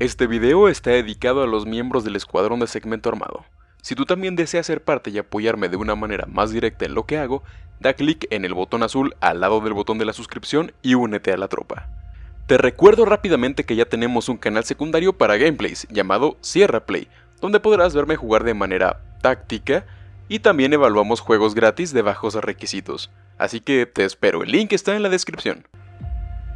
Este video está dedicado a los miembros del escuadrón de segmento armado. Si tú también deseas ser parte y apoyarme de una manera más directa en lo que hago, da clic en el botón azul al lado del botón de la suscripción y únete a la tropa. Te recuerdo rápidamente que ya tenemos un canal secundario para gameplays llamado Sierra Play, donde podrás verme jugar de manera táctica y también evaluamos juegos gratis de bajos requisitos. Así que te espero, el link está en la descripción.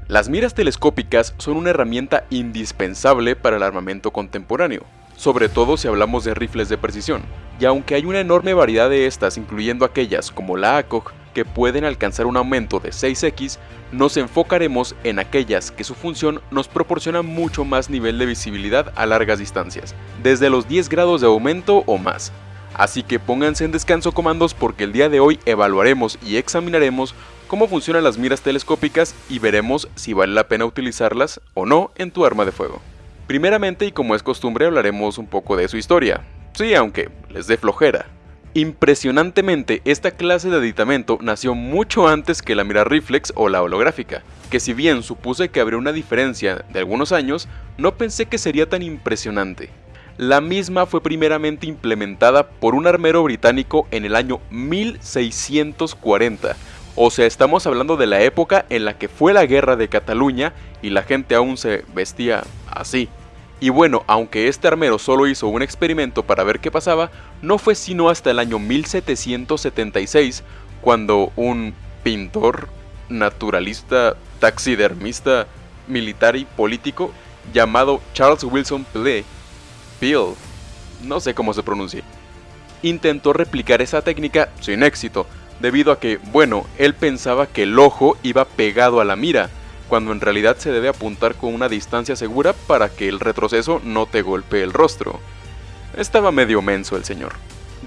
Las miras telescópicas son una herramienta indispensable para el armamento contemporáneo, sobre todo si hablamos de rifles de precisión, y aunque hay una enorme variedad de estas, incluyendo aquellas como la ACOG, que pueden alcanzar un aumento de 6x, nos enfocaremos en aquellas que su función nos proporciona mucho más nivel de visibilidad a largas distancias, desde los 10 grados de aumento o más. Así que pónganse en descanso comandos porque el día de hoy evaluaremos y examinaremos cómo funcionan las miras telescópicas y veremos si vale la pena utilizarlas o no en tu arma de fuego. Primeramente y como es costumbre hablaremos un poco de su historia, sí aunque les dé flojera. Impresionantemente, esta clase de aditamento nació mucho antes que la mira reflex o la holográfica, que si bien supuse que habría una diferencia de algunos años, no pensé que sería tan impresionante. La misma fue primeramente implementada por un armero británico en el año 1640, o sea, estamos hablando de la época en la que fue la guerra de Cataluña y la gente aún se vestía así. Y bueno, aunque este armero solo hizo un experimento para ver qué pasaba, no fue sino hasta el año 1776 cuando un pintor, naturalista, taxidermista, militar y político llamado Charles Wilson Pele, Peel, no sé cómo se pronuncia, intentó replicar esa técnica sin éxito, debido a que, bueno, él pensaba que el ojo iba pegado a la mira, cuando en realidad se debe apuntar con una distancia segura para que el retroceso no te golpee el rostro. Estaba medio menso el señor.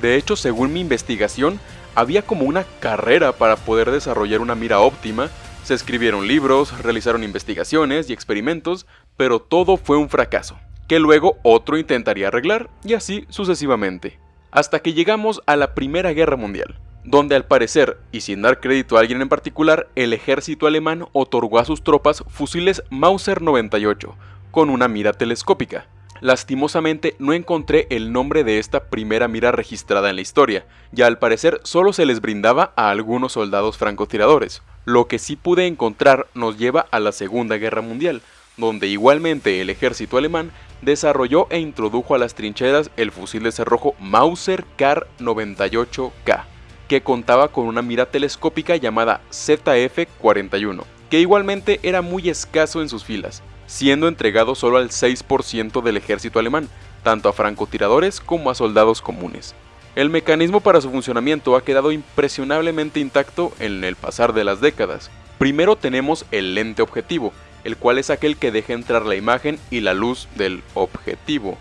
De hecho, según mi investigación, había como una carrera para poder desarrollar una mira óptima, se escribieron libros, realizaron investigaciones y experimentos, pero todo fue un fracaso, que luego otro intentaría arreglar, y así sucesivamente. Hasta que llegamos a la Primera Guerra Mundial donde al parecer, y sin dar crédito a alguien en particular, el ejército alemán otorgó a sus tropas fusiles Mauser 98, con una mira telescópica. Lastimosamente no encontré el nombre de esta primera mira registrada en la historia, y al parecer solo se les brindaba a algunos soldados francotiradores. Lo que sí pude encontrar nos lleva a la Segunda Guerra Mundial, donde igualmente el ejército alemán desarrolló e introdujo a las trincheras el fusil de cerrojo Mauser Kar 98K que contaba con una mira telescópica llamada ZF-41, que igualmente era muy escaso en sus filas, siendo entregado solo al 6% del ejército alemán, tanto a francotiradores como a soldados comunes. El mecanismo para su funcionamiento ha quedado impresionablemente intacto en el pasar de las décadas. Primero tenemos el lente objetivo, el cual es aquel que deja entrar la imagen y la luz del objetivo.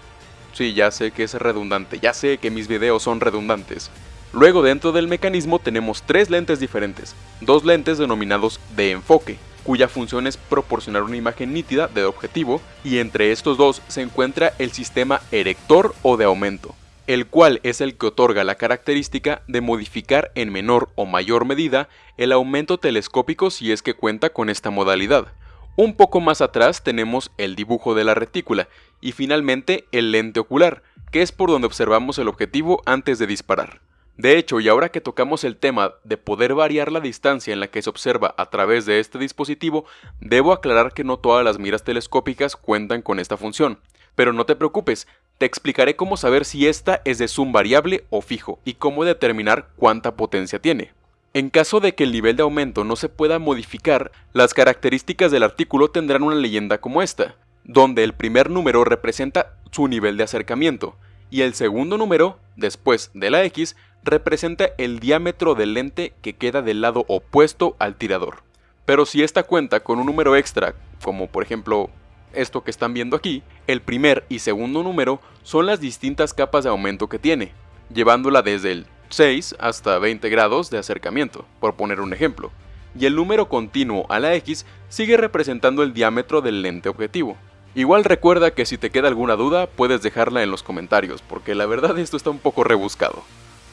Sí, ya sé que es redundante, ya sé que mis videos son redundantes. Luego dentro del mecanismo tenemos tres lentes diferentes, dos lentes denominados de enfoque, cuya función es proporcionar una imagen nítida del objetivo, y entre estos dos se encuentra el sistema erector o de aumento, el cual es el que otorga la característica de modificar en menor o mayor medida el aumento telescópico si es que cuenta con esta modalidad. Un poco más atrás tenemos el dibujo de la retícula y finalmente el lente ocular, que es por donde observamos el objetivo antes de disparar. De hecho, y ahora que tocamos el tema de poder variar la distancia en la que se observa a través de este dispositivo, debo aclarar que no todas las miras telescópicas cuentan con esta función. Pero no te preocupes, te explicaré cómo saber si esta es de zoom variable o fijo y cómo determinar cuánta potencia tiene. En caso de que el nivel de aumento no se pueda modificar, las características del artículo tendrán una leyenda como esta, donde el primer número representa su nivel de acercamiento, y el segundo número, después de la X, representa el diámetro del lente que queda del lado opuesto al tirador. Pero si esta cuenta con un número extra, como por ejemplo esto que están viendo aquí, el primer y segundo número son las distintas capas de aumento que tiene, llevándola desde el 6 hasta 20 grados de acercamiento, por poner un ejemplo. Y el número continuo a la X sigue representando el diámetro del lente objetivo. Igual recuerda que si te queda alguna duda puedes dejarla en los comentarios, porque la verdad esto está un poco rebuscado.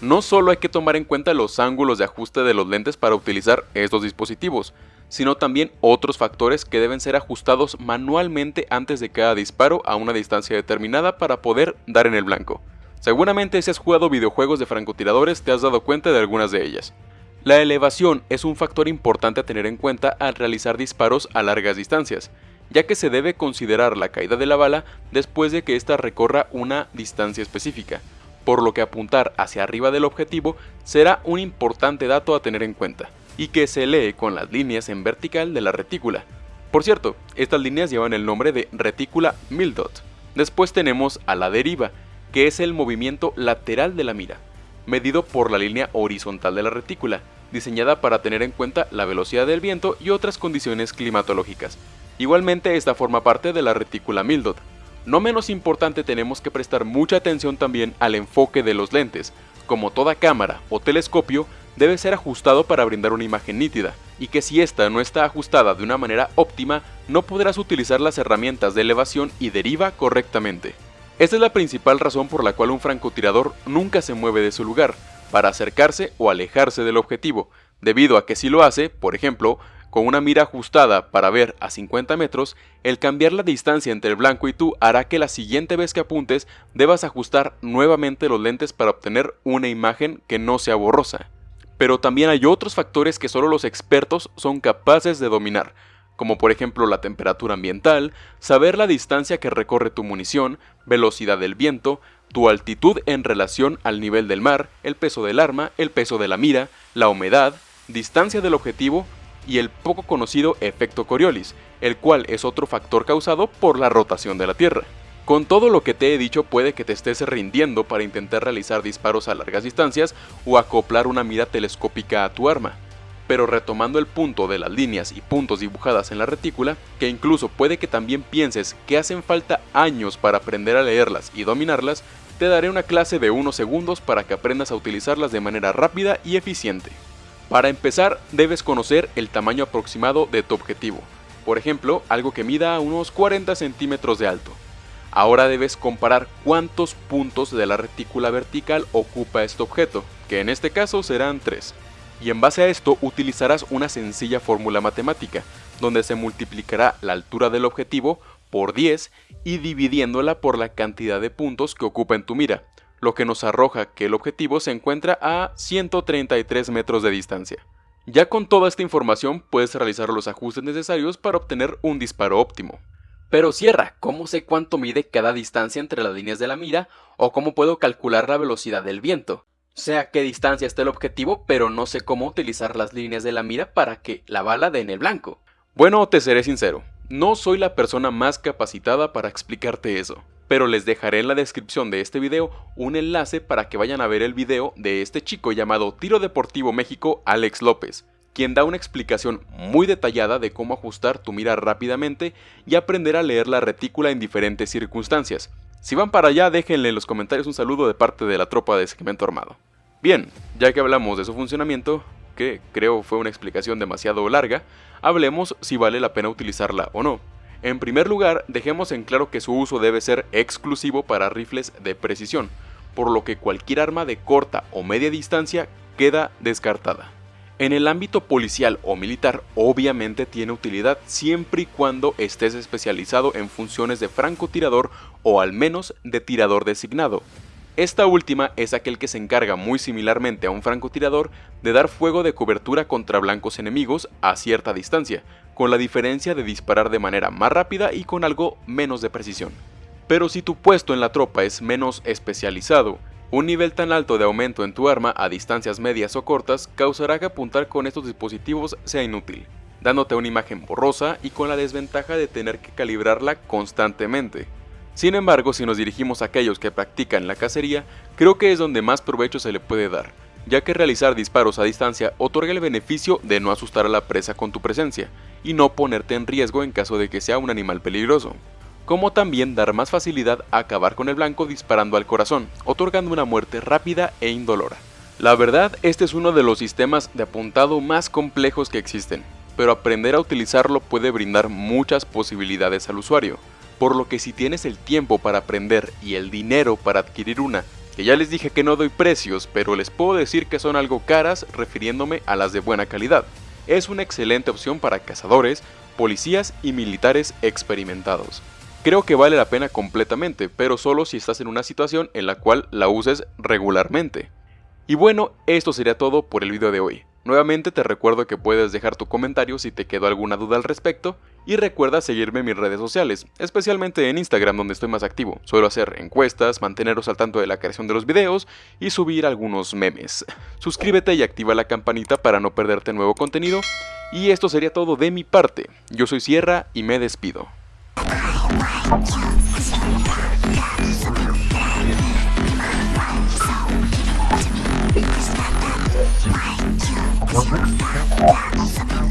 No solo hay que tomar en cuenta los ángulos de ajuste de los lentes para utilizar estos dispositivos, sino también otros factores que deben ser ajustados manualmente antes de cada disparo a una distancia determinada para poder dar en el blanco. Seguramente si has jugado videojuegos de francotiradores te has dado cuenta de algunas de ellas. La elevación es un factor importante a tener en cuenta al realizar disparos a largas distancias, ya que se debe considerar la caída de la bala después de que ésta recorra una distancia específica, por lo que apuntar hacia arriba del objetivo será un importante dato a tener en cuenta, y que se lee con las líneas en vertical de la retícula. Por cierto, estas líneas llevan el nombre de retícula Mildot. Después tenemos a la deriva, que es el movimiento lateral de la mira, medido por la línea horizontal de la retícula, diseñada para tener en cuenta la velocidad del viento y otras condiciones climatológicas. Igualmente esta forma parte de la retícula Mildot. No menos importante tenemos que prestar mucha atención también al enfoque de los lentes. Como toda cámara o telescopio, debe ser ajustado para brindar una imagen nítida, y que si esta no está ajustada de una manera óptima, no podrás utilizar las herramientas de elevación y deriva correctamente. Esta es la principal razón por la cual un francotirador nunca se mueve de su lugar, para acercarse o alejarse del objetivo, debido a que si lo hace, por ejemplo, con una mira ajustada para ver a 50 metros, el cambiar la distancia entre el blanco y tú hará que la siguiente vez que apuntes debas ajustar nuevamente los lentes para obtener una imagen que no sea borrosa. Pero también hay otros factores que solo los expertos son capaces de dominar, como por ejemplo la temperatura ambiental, saber la distancia que recorre tu munición, velocidad del viento, tu altitud en relación al nivel del mar, el peso del arma, el peso de la mira, la humedad, distancia del objetivo y el poco conocido efecto Coriolis, el cual es otro factor causado por la rotación de la Tierra. Con todo lo que te he dicho puede que te estés rindiendo para intentar realizar disparos a largas distancias o acoplar una mira telescópica a tu arma pero retomando el punto de las líneas y puntos dibujadas en la retícula, que incluso puede que también pienses que hacen falta años para aprender a leerlas y dominarlas, te daré una clase de unos segundos para que aprendas a utilizarlas de manera rápida y eficiente. Para empezar, debes conocer el tamaño aproximado de tu objetivo, por ejemplo, algo que mida unos 40 centímetros de alto. Ahora debes comparar cuántos puntos de la retícula vertical ocupa este objeto, que en este caso serán 3 y en base a esto utilizarás una sencilla fórmula matemática, donde se multiplicará la altura del objetivo por 10 y dividiéndola por la cantidad de puntos que ocupa en tu mira, lo que nos arroja que el objetivo se encuentra a 133 metros de distancia. Ya con toda esta información puedes realizar los ajustes necesarios para obtener un disparo óptimo. Pero cierra, ¿cómo sé cuánto mide cada distancia entre las líneas de la mira o cómo puedo calcular la velocidad del viento? sé a qué distancia está el objetivo, pero no sé cómo utilizar las líneas de la mira para que la bala dé en el blanco. Bueno, te seré sincero, no soy la persona más capacitada para explicarte eso, pero les dejaré en la descripción de este video un enlace para que vayan a ver el video de este chico llamado Tiro Deportivo México Alex López, quien da una explicación muy detallada de cómo ajustar tu mira rápidamente y aprender a leer la retícula en diferentes circunstancias, si van para allá, déjenle en los comentarios un saludo de parte de la tropa de segmento armado. Bien, ya que hablamos de su funcionamiento, que creo fue una explicación demasiado larga, hablemos si vale la pena utilizarla o no. En primer lugar, dejemos en claro que su uso debe ser exclusivo para rifles de precisión, por lo que cualquier arma de corta o media distancia queda descartada. En el ámbito policial o militar obviamente tiene utilidad siempre y cuando estés especializado en funciones de francotirador o al menos de tirador designado. Esta última es aquel que se encarga muy similarmente a un francotirador de dar fuego de cobertura contra blancos enemigos a cierta distancia, con la diferencia de disparar de manera más rápida y con algo menos de precisión. Pero si tu puesto en la tropa es menos especializado un nivel tan alto de aumento en tu arma a distancias medias o cortas causará que apuntar con estos dispositivos sea inútil, dándote una imagen borrosa y con la desventaja de tener que calibrarla constantemente. Sin embargo, si nos dirigimos a aquellos que practican la cacería, creo que es donde más provecho se le puede dar, ya que realizar disparos a distancia otorga el beneficio de no asustar a la presa con tu presencia, y no ponerte en riesgo en caso de que sea un animal peligroso como también dar más facilidad a acabar con el blanco disparando al corazón, otorgando una muerte rápida e indolora. La verdad, este es uno de los sistemas de apuntado más complejos que existen, pero aprender a utilizarlo puede brindar muchas posibilidades al usuario, por lo que si tienes el tiempo para aprender y el dinero para adquirir una, que ya les dije que no doy precios, pero les puedo decir que son algo caras refiriéndome a las de buena calidad. es una excelente opción para cazadores, policías y militares experimentados. Creo que vale la pena completamente, pero solo si estás en una situación en la cual la uses regularmente. Y bueno, esto sería todo por el video de hoy. Nuevamente te recuerdo que puedes dejar tu comentario si te quedó alguna duda al respecto y recuerda seguirme en mis redes sociales, especialmente en Instagram donde estoy más activo. Suelo hacer encuestas, manteneros al tanto de la creación de los videos y subir algunos memes. Suscríbete y activa la campanita para no perderte nuevo contenido. Y esto sería todo de mi parte. Yo soy Sierra y me despido. What?